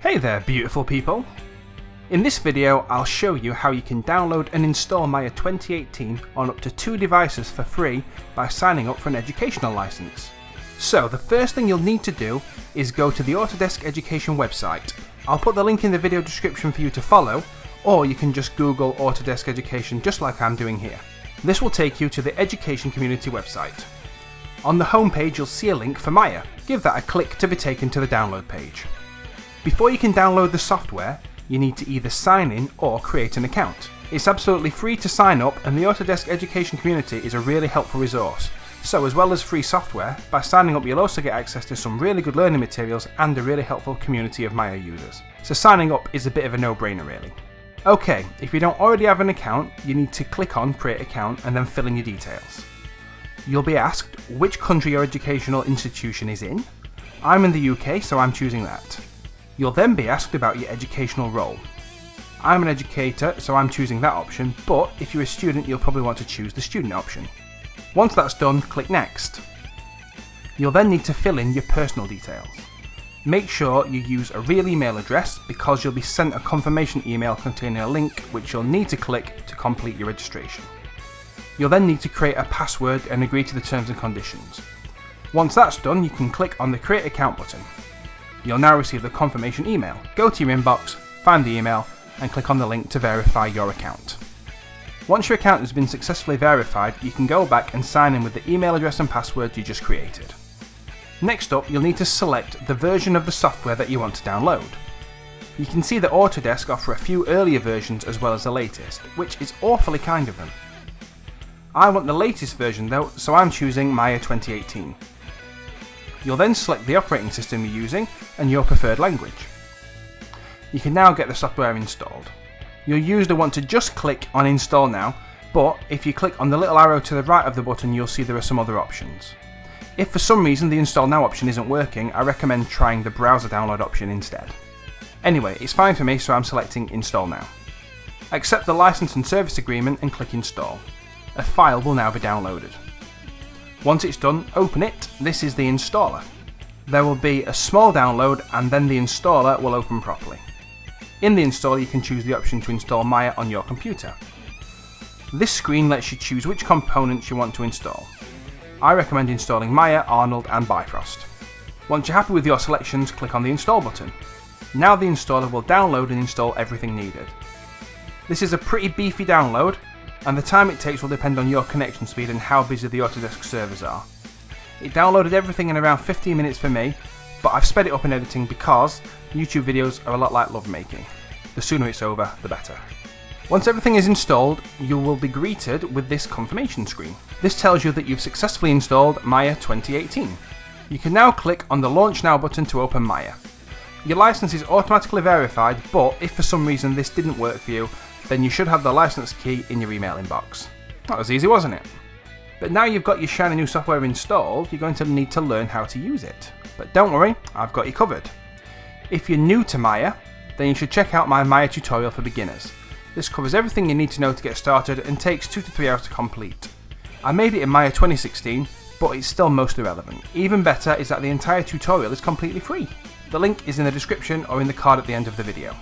Hey there beautiful people! In this video I'll show you how you can download and install Maya 2018 on up to two devices for free by signing up for an educational license. So the first thing you'll need to do is go to the Autodesk Education website. I'll put the link in the video description for you to follow or you can just google Autodesk Education just like I'm doing here. This will take you to the Education Community website. On the homepage you'll see a link for Maya. Give that a click to be taken to the download page. Before you can download the software, you need to either sign in or create an account. It's absolutely free to sign up and the Autodesk Education community is a really helpful resource. So as well as free software, by signing up you'll also get access to some really good learning materials and a really helpful community of Maya users. So signing up is a bit of a no-brainer really. Okay, if you don't already have an account, you need to click on create account and then fill in your details. You'll be asked which country your educational institution is in. I'm in the UK so I'm choosing that. You'll then be asked about your educational role. I'm an educator, so I'm choosing that option, but if you're a student, you'll probably want to choose the student option. Once that's done, click Next. You'll then need to fill in your personal details. Make sure you use a real email address because you'll be sent a confirmation email containing a link which you'll need to click to complete your registration. You'll then need to create a password and agree to the terms and conditions. Once that's done, you can click on the Create Account button. You'll now receive the confirmation email. Go to your inbox, find the email, and click on the link to verify your account. Once your account has been successfully verified, you can go back and sign in with the email address and password you just created. Next up, you'll need to select the version of the software that you want to download. You can see that Autodesk offer a few earlier versions as well as the latest, which is awfully kind of them. I want the latest version though, so I'm choosing Maya 2018. You'll then select the operating system you're using and your preferred language. You can now get the software installed. You'll usually want to just click on install now, but if you click on the little arrow to the right of the button you'll see there are some other options. If for some reason the install now option isn't working, I recommend trying the browser download option instead. Anyway, it's fine for me so I'm selecting install now. Accept the license and service agreement and click install. A file will now be downloaded. Once it's done, open it. This is the installer. There will be a small download and then the installer will open properly. In the installer you can choose the option to install Maya on your computer. This screen lets you choose which components you want to install. I recommend installing Maya, Arnold and Bifrost. Once you're happy with your selections, click on the install button. Now the installer will download and install everything needed. This is a pretty beefy download, and the time it takes will depend on your connection speed and how busy the Autodesk servers are. It downloaded everything in around 15 minutes for me, but I've sped it up in editing because YouTube videos are a lot like lovemaking. The sooner it's over, the better. Once everything is installed, you will be greeted with this confirmation screen. This tells you that you've successfully installed Maya 2018. You can now click on the Launch Now button to open Maya. Your license is automatically verified, but if for some reason this didn't work for you, then you should have the license key in your email inbox. That was easy, wasn't it? But now you've got your shiny new software installed, you're going to need to learn how to use it. But don't worry, I've got you covered. If you're new to Maya, then you should check out my Maya tutorial for beginners. This covers everything you need to know to get started and takes 2 to 3 hours to complete. I made it in Maya 2016, but it's still mostly relevant. Even better is that the entire tutorial is completely free. The link is in the description or in the card at the end of the video.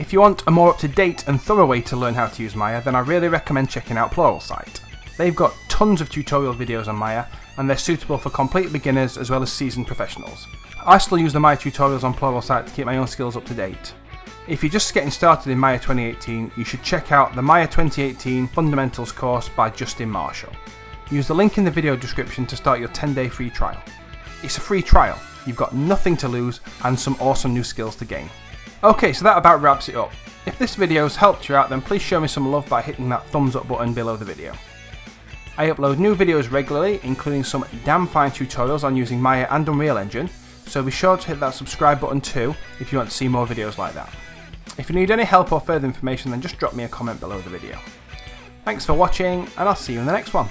If you want a more up-to-date and thorough way to learn how to use Maya, then I really recommend checking out Pluralsight. They've got tons of tutorial videos on Maya, and they're suitable for complete beginners as well as seasoned professionals. I still use the Maya tutorials on Pluralsight to keep my own skills up to date. If you're just getting started in Maya 2018, you should check out the Maya 2018 Fundamentals course by Justin Marshall. Use the link in the video description to start your 10 day free trial. It's a free trial, you've got nothing to lose and some awesome new skills to gain. Okay, so that about wraps it up. If this video has helped you out then please show me some love by hitting that thumbs up button below the video. I upload new videos regularly, including some damn fine tutorials on using Maya and Unreal Engine, so be sure to hit that subscribe button too if you want to see more videos like that. If you need any help or further information then just drop me a comment below the video. Thanks for watching and I'll see you in the next one.